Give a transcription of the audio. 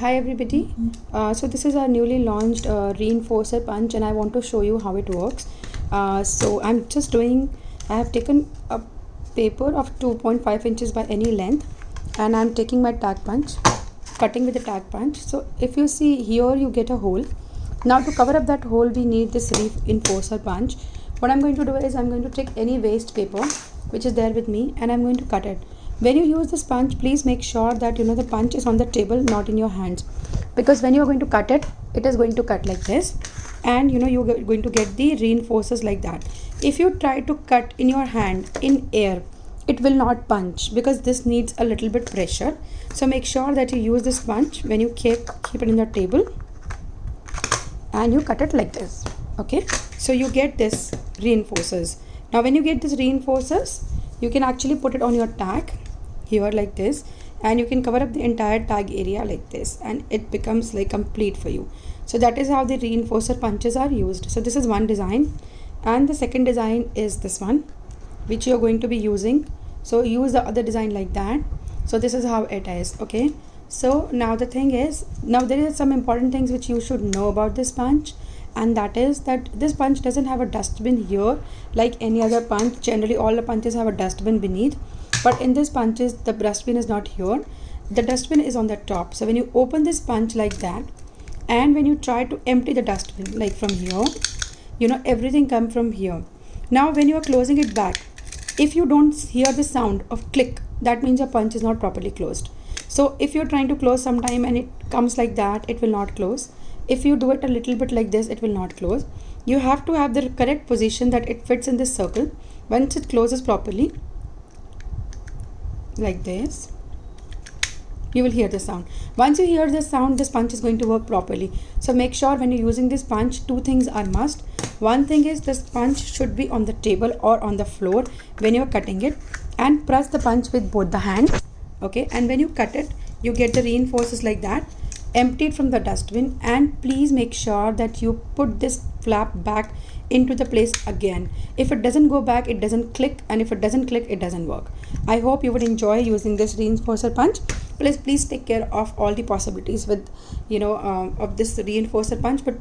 Hi everybody. Uh, so this is our newly launched uh, reinforcer punch and I want to show you how it works. Uh, so I'm just doing, I have taken a paper of 2.5 inches by any length and I'm taking my tag punch, cutting with the tag punch. So if you see here you get a hole. Now to cover up that hole we need this reinforcer punch. What I'm going to do is I'm going to take any waste paper which is there with me and I'm going to cut it when you use this punch please make sure that you know the punch is on the table not in your hands. Because when you are going to cut it it is going to cut like this. And you know you're going to get the reinforcers like that. If you try to cut in your hand in air it will not punch because this needs a little bit pressure. So make sure that you use this punch when you keep keep it in the table. And you cut it like this. Okay? So you get this reinforcers. Now when you get this reinforcers you can actually put it on your tag here like this and you can cover up the entire tag area like this and it becomes like complete for you. So that is how the reinforcer punches are used. So this is one design and the second design is this one which you are going to be using. So use the other design like that. So this is how it is okay? So now the thing is now there is some important things which you should know about this punch and that is that this punch doesn't have a dustbin here like any other punch. Generally all the punches have a dustbin beneath but in this punches the dustbin is not here. The dustbin is on the top. So when you open this punch like that and when you try to empty the dustbin like from here you know everything come from here. Now when you are closing it back if you don't hear the sound of click that means your punch is not properly closed. So if you're trying to close sometime and it comes like that it will not close. If you do it a little bit like this it will not close. You have to have the correct position that it fits in this circle. Once it closes properly like this. You will hear the sound. Once you hear the sound this punch is going to work properly. So make sure when you're using this punch two things are must. One thing is this punch should be on the table or on the floor when you're cutting it. And press the punch with both the hands okay? And when you cut it you get the reinforces like that empty it from the dustbin and please make sure that you put this flap back into the place again. If it doesn't go back it doesn't click and if it doesn't click it doesn't work. I hope you would enjoy using this reinforcer punch. Please please take care of all the possibilities with you know um, of this reinforcer punch but